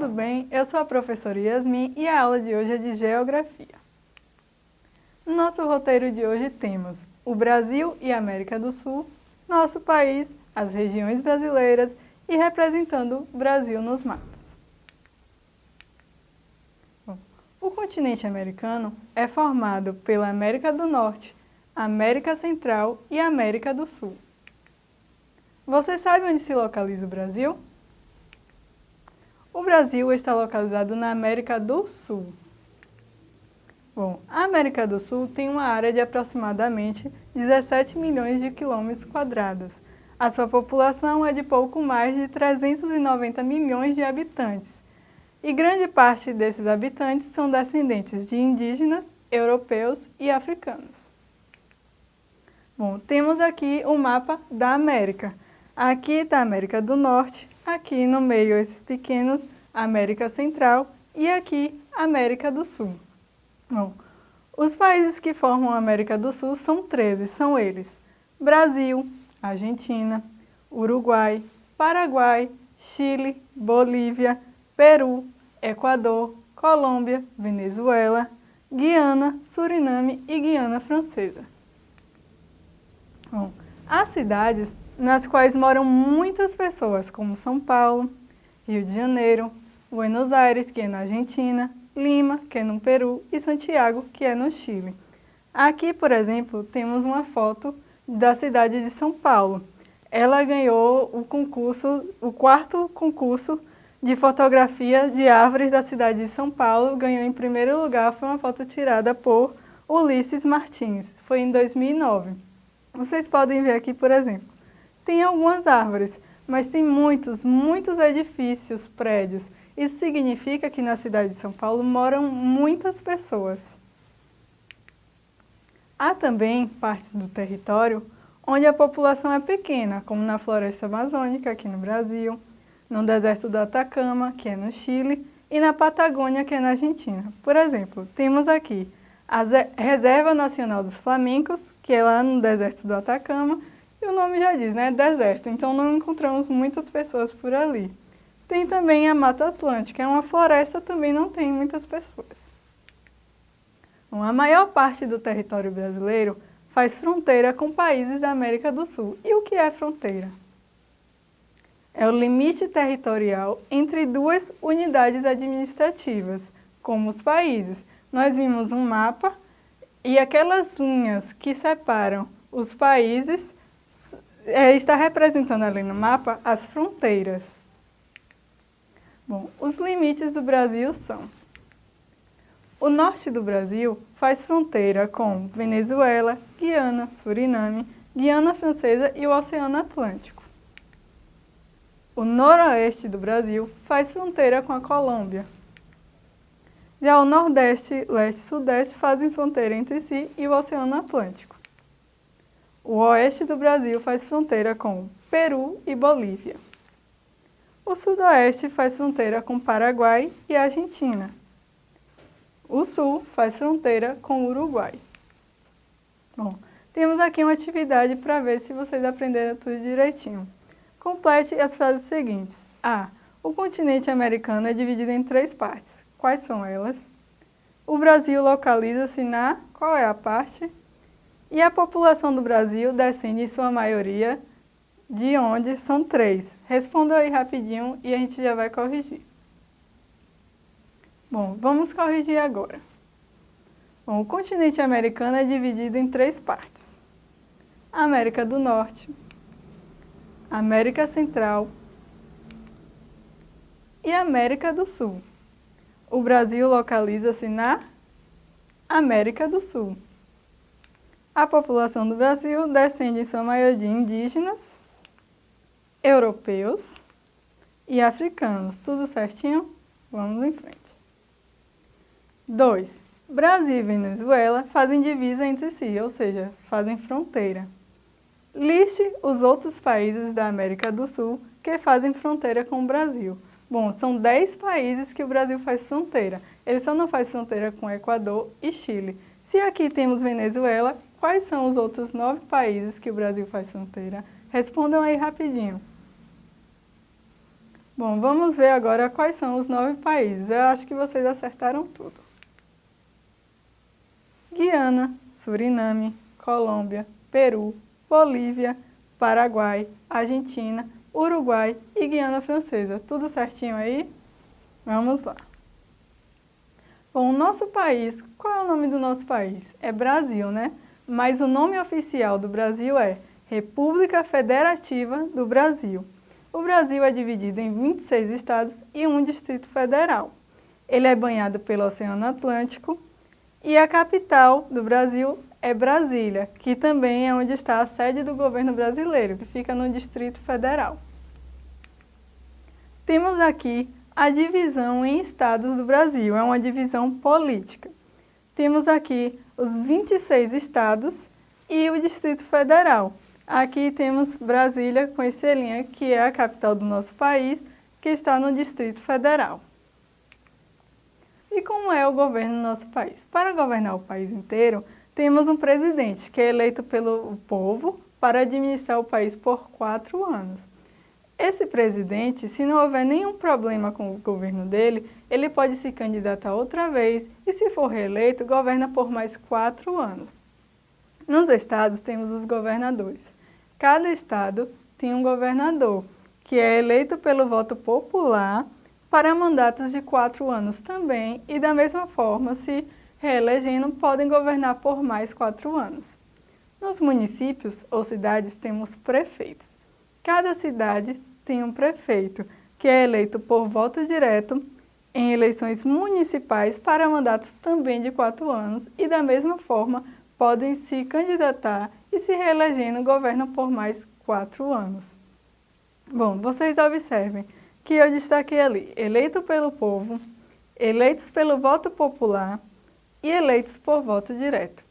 tudo bem? Eu sou a professora Yasmin e a aula de hoje é de Geografia. No nosso roteiro de hoje temos o Brasil e América do Sul, nosso país, as regiões brasileiras e representando o Brasil nos mapas. O continente americano é formado pela América do Norte, América Central e América do Sul. Você sabe onde se localiza o Brasil? O Brasil está localizado na América do Sul. Bom, a América do Sul tem uma área de aproximadamente 17 milhões de quilômetros quadrados. A sua população é de pouco mais de 390 milhões de habitantes. E grande parte desses habitantes são descendentes de indígenas, europeus e africanos. Bom, temos aqui o mapa da América. Aqui está a América do Norte, aqui no meio esses pequenos, América Central e aqui América do Sul. Bom, os países que formam a América do Sul são 13, são eles Brasil, Argentina, Uruguai, Paraguai, Chile, Bolívia, Peru, Equador, Colômbia, Venezuela, Guiana, Suriname e Guiana Francesa. Bom, as cidades nas quais moram muitas pessoas, como São Paulo, Rio de Janeiro, Buenos Aires, que é na Argentina, Lima, que é no Peru, e Santiago, que é no Chile. Aqui, por exemplo, temos uma foto da cidade de São Paulo. Ela ganhou o concurso, o quarto concurso de fotografia de árvores da cidade de São Paulo. Ganhou em primeiro lugar, foi uma foto tirada por Ulisses Martins. Foi em 2009. Vocês podem ver aqui, por exemplo, tem algumas árvores, mas tem muitos, muitos edifícios, prédios. Isso significa que na cidade de São Paulo moram muitas pessoas. Há também partes do território onde a população é pequena, como na floresta amazônica, aqui no Brasil, no deserto do Atacama, que é no Chile, e na Patagônia, que é na Argentina. Por exemplo, temos aqui a Reserva Nacional dos Flamencos, que é lá no deserto do Atacama, e o nome já diz, né? Deserto. Então não encontramos muitas pessoas por ali. Tem também a Mata Atlântica, é uma floresta, também não tem muitas pessoas. Bom, a maior parte do território brasileiro faz fronteira com países da América do Sul. E o que é fronteira? É o limite territorial entre duas unidades administrativas, como os países. Nós vimos um mapa e aquelas linhas que separam os países é, está representando ali no mapa as fronteiras. Bom, os limites do Brasil são... O norte do Brasil faz fronteira com Venezuela, Guiana, Suriname, Guiana Francesa e o Oceano Atlântico. O noroeste do Brasil faz fronteira com a Colômbia. Já o nordeste, leste e sudeste fazem fronteira entre si e o Oceano Atlântico. O oeste do Brasil faz fronteira com Peru e Bolívia. O sudoeste faz fronteira com Paraguai e Argentina. O sul faz fronteira com Uruguai. Bom, temos aqui uma atividade para ver se vocês aprenderam tudo direitinho. Complete as frases seguintes. A. O continente americano é dividido em três partes. Quais são elas? O Brasil localiza-se na... Qual é a parte? E a população do Brasil descende em sua maioria de onde são três. Responda aí rapidinho e a gente já vai corrigir. Bom, vamos corrigir agora. Bom, o continente americano é dividido em três partes. América do Norte, América Central e América do Sul. O Brasil localiza-se na América do Sul. A população do Brasil descende em sua maioria de indígenas, europeus e africanos. Tudo certinho? Vamos em frente. 2. Brasil e Venezuela fazem divisa entre si, ou seja, fazem fronteira. Liste os outros países da América do Sul que fazem fronteira com o Brasil. Bom, são 10 países que o Brasil faz fronteira. Ele só não faz fronteira com Equador e Chile. Se aqui temos Venezuela, Quais são os outros nove países que o Brasil faz fronteira? Respondam aí rapidinho. Bom, vamos ver agora quais são os nove países. Eu acho que vocês acertaram tudo. Guiana, Suriname, Colômbia, Peru, Bolívia, Paraguai, Argentina, Uruguai e Guiana Francesa. Tudo certinho aí? Vamos lá. Bom, o nosso país, qual é o nome do nosso país? É Brasil, né? Mas o nome oficial do Brasil é República Federativa do Brasil. O Brasil é dividido em 26 estados e um distrito federal. Ele é banhado pelo Oceano Atlântico e a capital do Brasil é Brasília, que também é onde está a sede do governo brasileiro, que fica no Distrito Federal. Temos aqui a divisão em estados do Brasil, é uma divisão política. Temos aqui os 26 estados e o Distrito Federal. Aqui temos Brasília com estrelinha, que é a capital do nosso país, que está no Distrito Federal. E como é o governo do nosso país? Para governar o país inteiro, temos um presidente que é eleito pelo povo para administrar o país por quatro anos. Esse presidente, se não houver nenhum problema com o governo dele, ele pode se candidatar outra vez e, se for reeleito, governa por mais quatro anos. Nos estados temos os governadores. Cada estado tem um governador, que é eleito pelo voto popular para mandatos de quatro anos também e, da mesma forma, se reelegendo, podem governar por mais quatro anos. Nos municípios ou cidades temos prefeitos. Cada cidade tem um prefeito, que é eleito por voto direto em eleições municipais para mandatos também de quatro anos e, da mesma forma, podem se candidatar e se reelegendo governam por mais quatro anos. Bom, vocês observem que eu destaquei ali, eleito pelo povo, eleitos pelo voto popular, e eleitos por voto direto.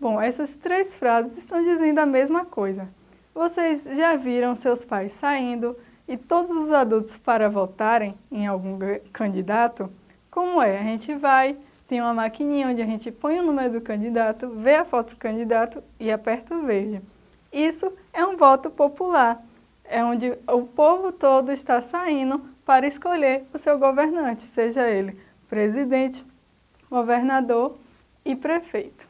Bom, essas três frases estão dizendo a mesma coisa. Vocês já viram seus pais saindo e todos os adultos para votarem em algum candidato? Como é? A gente vai, tem uma maquininha onde a gente põe o número do candidato, vê a foto do candidato e aperta o verde. Isso é um voto popular, é onde o povo todo está saindo para escolher o seu governante, seja ele presidente, governador e prefeito.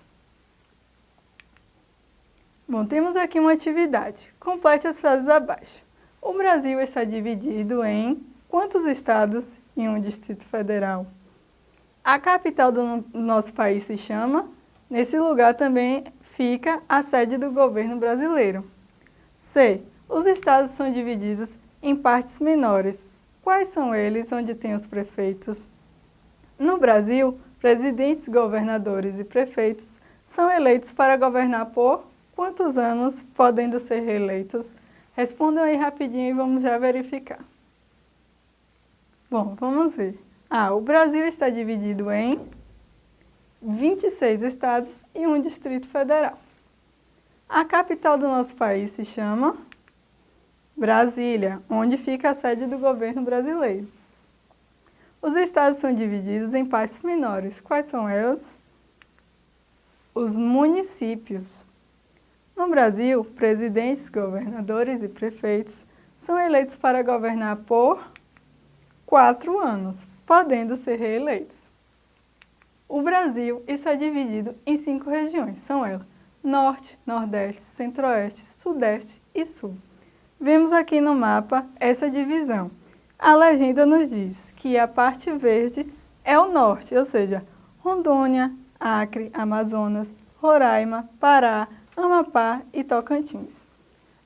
Bom, temos aqui uma atividade. Complete as frases abaixo. O Brasil está dividido em quantos estados e um distrito federal? A capital do nosso país se chama? Nesse lugar também fica a sede do governo brasileiro. C. Os estados são divididos em partes menores. Quais são eles onde tem os prefeitos? No Brasil, presidentes, governadores e prefeitos são eleitos para governar por quantos anos, podendo ser reeleitos? Respondam aí rapidinho e vamos já verificar. Bom, vamos ver. Ah, o Brasil está dividido em 26 estados e um distrito federal. A capital do nosso país se chama Brasília, onde fica a sede do governo brasileiro. Os estados são divididos em partes menores. Quais são elas? Os municípios. No Brasil, presidentes, governadores e prefeitos são eleitos para governar por quatro anos, podendo ser reeleitos. O Brasil está dividido em cinco regiões, são elas Norte, Nordeste, Centro-Oeste, Sudeste e Sul. Vemos aqui no mapa essa divisão. A legenda nos diz que a parte verde é o norte, ou seja, Rondônia, Acre, Amazonas, Roraima, Pará, Amapá e Tocantins.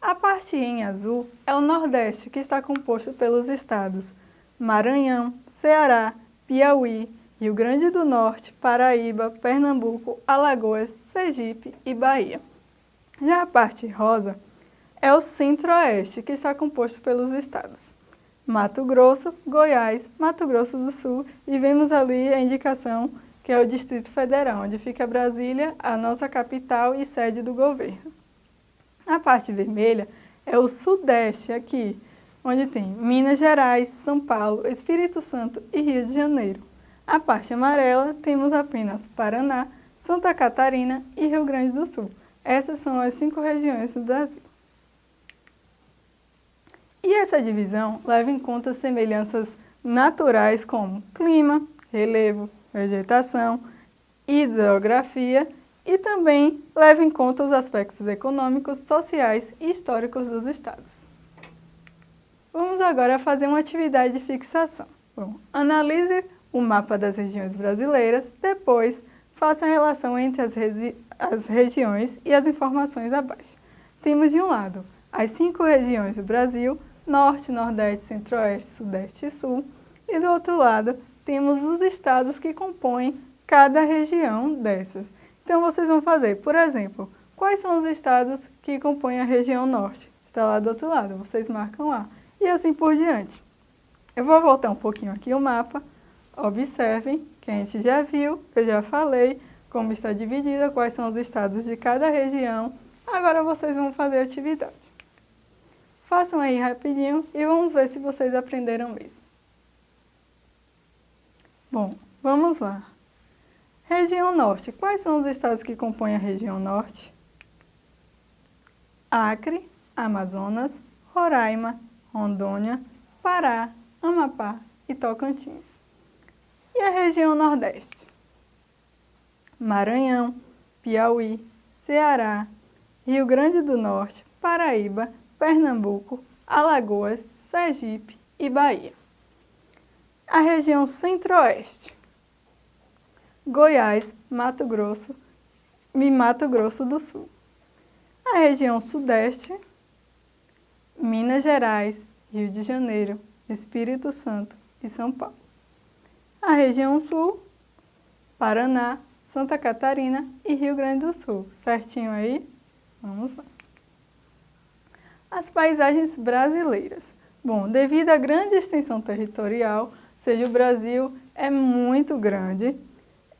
A parte em azul é o Nordeste, que está composto pelos estados Maranhão, Ceará, Piauí, Rio Grande do Norte, Paraíba, Pernambuco, Alagoas, Sergipe e Bahia. Já a parte rosa é o Centro-Oeste, que está composto pelos estados Mato Grosso, Goiás, Mato Grosso do Sul e vemos ali a indicação que é o Distrito Federal, onde fica Brasília, a nossa capital e sede do governo. A parte vermelha é o Sudeste aqui, onde tem Minas Gerais, São Paulo, Espírito Santo e Rio de Janeiro. A parte amarela temos apenas Paraná, Santa Catarina e Rio Grande do Sul. Essas são as cinco regiões do Brasil. E essa divisão leva em conta semelhanças naturais como clima, relevo, vegetação, hidrografia e também leva em conta os aspectos econômicos, sociais e históricos dos estados. Vamos agora fazer uma atividade de fixação. Bom, analise o mapa das regiões brasileiras, depois faça a relação entre as, as regiões e as informações abaixo. Temos de um lado as cinco regiões do Brasil, Norte, Nordeste, Centro-Oeste, Sudeste e Sul, e do outro lado temos os estados que compõem cada região dessas. Então vocês vão fazer, por exemplo, quais são os estados que compõem a região Norte? Está lá do outro lado, vocês marcam lá. E assim por diante. Eu vou voltar um pouquinho aqui o mapa. Observem que a gente já viu, eu já falei como está dividida, quais são os estados de cada região. Agora vocês vão fazer a atividade. Façam aí rapidinho e vamos ver se vocês aprenderam mesmo. Bom, vamos lá. Região Norte. Quais são os estados que compõem a região Norte? Acre, Amazonas, Roraima, Rondônia, Pará, Amapá e Tocantins. E a região Nordeste? Maranhão, Piauí, Ceará, Rio Grande do Norte, Paraíba, Pernambuco, Alagoas, Sergipe e Bahia. A região Centro-Oeste. Goiás, Mato Grosso e Mato Grosso do Sul. A região Sudeste, Minas Gerais, Rio de Janeiro, Espírito Santo e São Paulo. A região Sul, Paraná, Santa Catarina e Rio Grande do Sul. Certinho aí? Vamos lá. As paisagens brasileiras. Bom, devido à grande extensão territorial, seja, o Brasil é muito grande,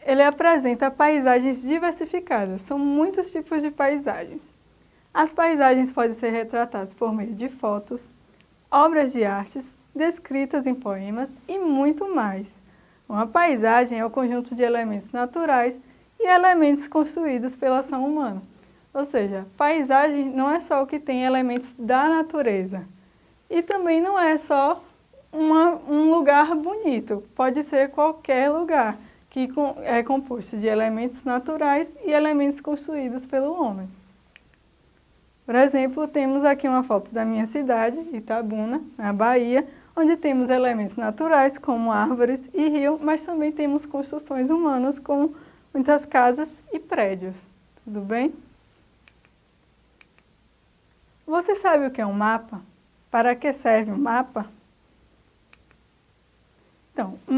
ele apresenta paisagens diversificadas, são muitos tipos de paisagens. As paisagens podem ser retratadas por meio de fotos, obras de artes, descritas em poemas e muito mais. Uma paisagem é o conjunto de elementos naturais e elementos construídos pela ação humana. Ou seja, paisagem não é só o que tem elementos da natureza. E também não é só uma, um lugar bonito, pode ser qualquer lugar que é composto de elementos naturais e elementos construídos pelo homem. Por exemplo, temos aqui uma foto da minha cidade, Itabuna, na Bahia, onde temos elementos naturais como árvores e rio, mas também temos construções humanas como muitas casas e prédios. Tudo bem? Você sabe o que é um mapa? Para que serve um mapa?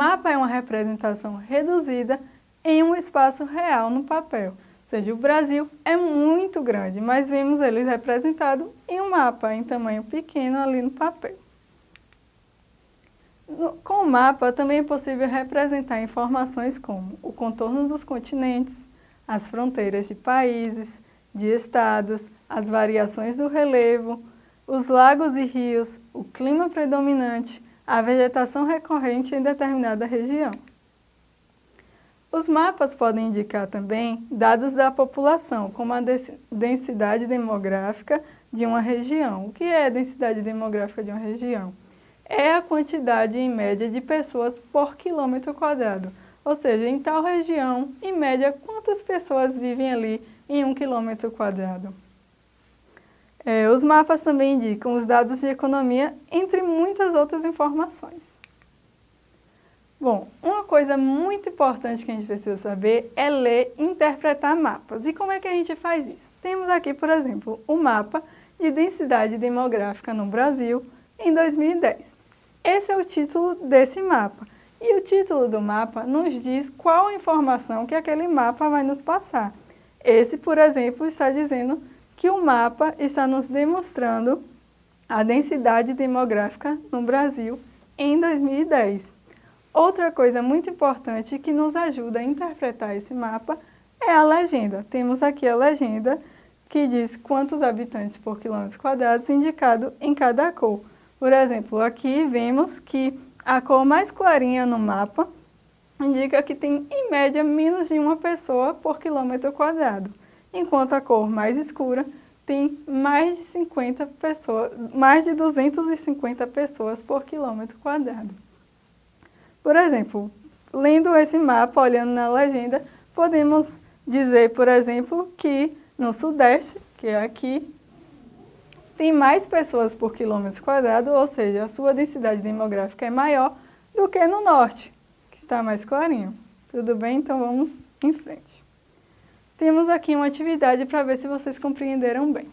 Mapa é uma representação reduzida em um espaço real no papel seja, o Brasil é muito grande, mas vemos ele representado em um mapa, em tamanho pequeno ali no papel. No, com o mapa também é possível representar informações como o contorno dos continentes, as fronteiras de países, de estados, as variações do relevo, os lagos e rios, o clima predominante, a vegetação recorrente em determinada região. Os mapas podem indicar também dados da população, como a densidade demográfica de uma região. O que é a densidade demográfica de uma região? É a quantidade em média de pessoas por quilômetro quadrado. Ou seja, em tal região, em média, quantas pessoas vivem ali em um quilômetro quadrado. É, os mapas também indicam os dados de economia, entre muitas outras informações. Bom, uma coisa muito importante que a gente precisa saber é ler e interpretar mapas. E como é que a gente faz isso? Temos aqui, por exemplo, o mapa de densidade demográfica no Brasil em 2010. Esse é o título desse mapa. E o título do mapa nos diz qual a informação que aquele mapa vai nos passar. Esse, por exemplo, está dizendo que o mapa está nos demonstrando a densidade demográfica no Brasil em 2010. Outra coisa muito importante que nos ajuda a interpretar esse mapa é a legenda. Temos aqui a legenda que diz quantos habitantes por quilômetro quadrado indicado em cada cor. Por exemplo, aqui vemos que a cor mais clarinha no mapa indica que tem, em média, menos de uma pessoa por quilômetro quadrado, enquanto a cor mais escura tem mais de 50 pessoas, mais de 250 pessoas por quilômetro quadrado. Por exemplo, lendo esse mapa, olhando na legenda, podemos dizer, por exemplo, que no Sudeste, que é aqui, tem mais pessoas por quilômetro quadrado, ou seja, a sua densidade demográfica é maior do que no Norte, que está mais clarinho. Tudo bem? Então vamos em frente. Temos aqui uma atividade para ver se vocês compreenderam bem.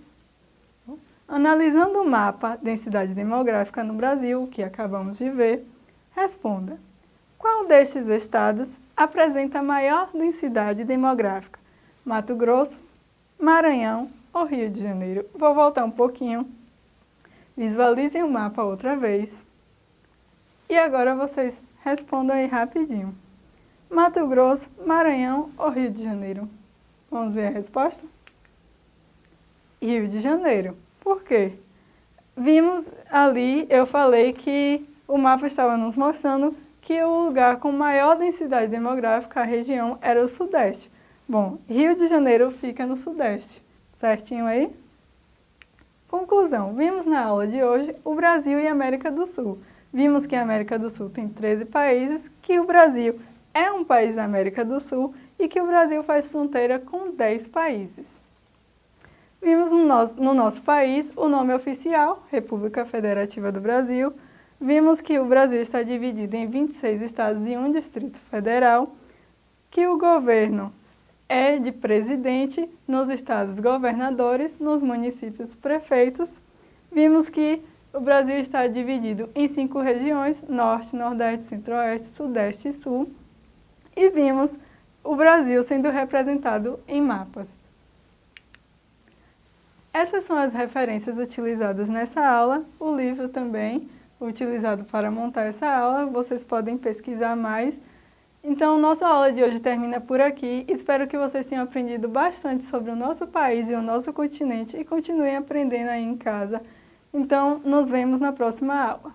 Analisando o mapa densidade demográfica no Brasil, que acabamos de ver, responda. Qual destes estados apresenta maior densidade demográfica? Mato Grosso, Maranhão ou Rio de Janeiro? Vou voltar um pouquinho. Visualizem o mapa outra vez. E agora vocês respondam aí rapidinho. Mato Grosso, Maranhão ou Rio de Janeiro? Vamos ver a resposta? Rio de Janeiro. Por quê? Vimos ali, eu falei que o mapa estava nos mostrando que o lugar com maior densidade demográfica, a região, era o Sudeste. Bom, Rio de Janeiro fica no Sudeste, certinho aí? Conclusão, vimos na aula de hoje o Brasil e a América do Sul. Vimos que a América do Sul tem 13 países, que o Brasil é um país da América do Sul e que o Brasil faz fronteira com 10 países. Vimos no nosso, no nosso país o nome oficial, República Federativa do Brasil, Vimos que o Brasil está dividido em 26 estados e um distrito federal, que o governo é de presidente, nos estados governadores, nos municípios prefeitos. Vimos que o Brasil está dividido em cinco regiões, norte, nordeste, centro-oeste, sudeste e sul. E vimos o Brasil sendo representado em mapas. Essas são as referências utilizadas nessa aula, o livro também, utilizado para montar essa aula, vocês podem pesquisar mais. Então, nossa aula de hoje termina por aqui. Espero que vocês tenham aprendido bastante sobre o nosso país e o nosso continente e continuem aprendendo aí em casa. Então, nos vemos na próxima aula.